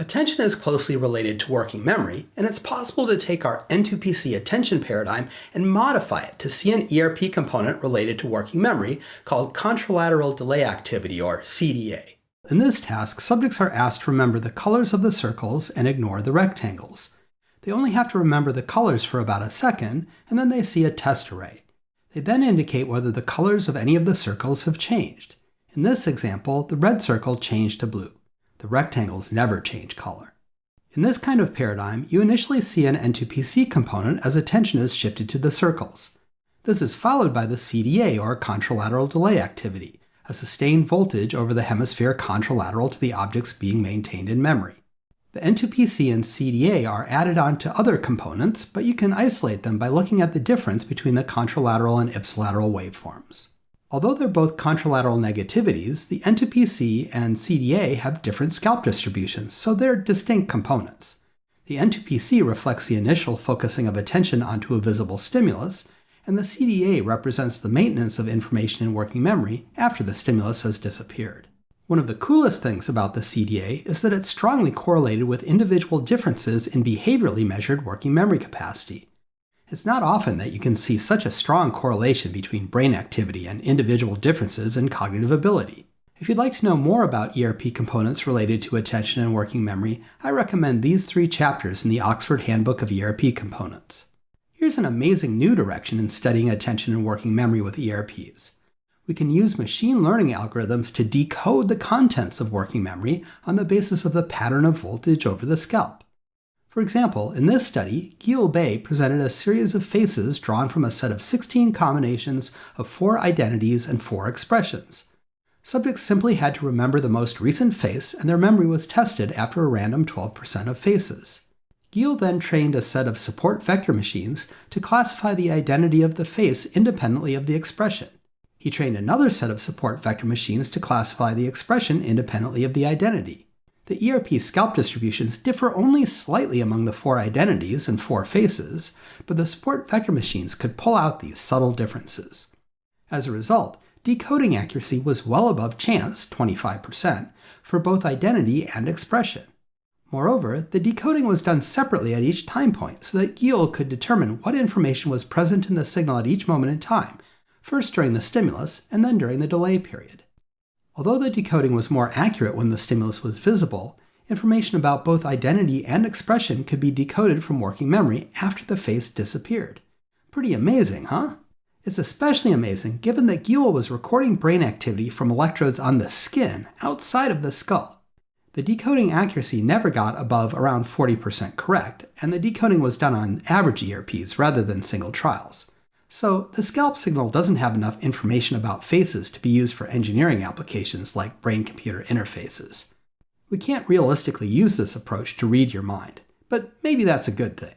Attention is closely related to working memory, and it's possible to take our N2PC attention paradigm and modify it to see an ERP component related to working memory called contralateral delay activity, or CDA. In this task, subjects are asked to remember the colors of the circles and ignore the rectangles. They only have to remember the colors for about a second, and then they see a test array. They then indicate whether the colors of any of the circles have changed. In this example, the red circle changed to blue. The rectangles never change color. In this kind of paradigm, you initially see an N2PC component as attention is shifted to the circles. This is followed by the CDA, or contralateral delay activity, a sustained voltage over the hemisphere contralateral to the objects being maintained in memory. The N2PC and CDA are added on to other components, but you can isolate them by looking at the difference between the contralateral and ipsilateral waveforms. Although they're both contralateral negativities, the N2PC and CDA have different scalp distributions, so they're distinct components. The N2PC reflects the initial focusing of attention onto a visible stimulus, and the CDA represents the maintenance of information in working memory after the stimulus has disappeared. One of the coolest things about the CDA is that it's strongly correlated with individual differences in behaviorally measured working memory capacity. It's not often that you can see such a strong correlation between brain activity and individual differences in cognitive ability. If you'd like to know more about ERP components related to attention and working memory, I recommend these three chapters in the Oxford Handbook of ERP Components. Here's an amazing new direction in studying attention and working memory with ERPs. We can use machine learning algorithms to decode the contents of working memory on the basis of the pattern of voltage over the scalp. For example, in this study, Gi-Yeul Bae presented a series of faces drawn from a set of 16 combinations of four identities and four expressions. Subjects simply had to remember the most recent face, and their memory was tested after a random 12% of faces. Gil then trained a set of support vector machines to classify the identity of the face independently of the expression. He trained another set of support vector machines to classify the expression independently of the identity. The ERP scalp distributions differ only slightly among the four identities and four faces, but the support vector machines could pull out these subtle differences. As a result, decoding accuracy was well above chance, 25%, for both identity and expression. Moreover, the decoding was done separately at each time point so that Gi-Yeul could determine what information was present in the signal at each moment in time, first during the stimulus and then during the delay period. Although the decoding was more accurate when the stimulus was visible, information about both identity and expression could be decoded from working memory after the face disappeared. Pretty amazing, huh? It's especially amazing given that Gi-Yeul was recording brain activity from electrodes on the skin outside of the skull. The decoding accuracy never got above around 40% correct, and the decoding was done on average ERPs rather than single trials. So the scalp signal doesn't have enough information about faces to be used for engineering applications like brain-computer interfaces. We can't realistically use this approach to read your mind, but maybe that's a good thing.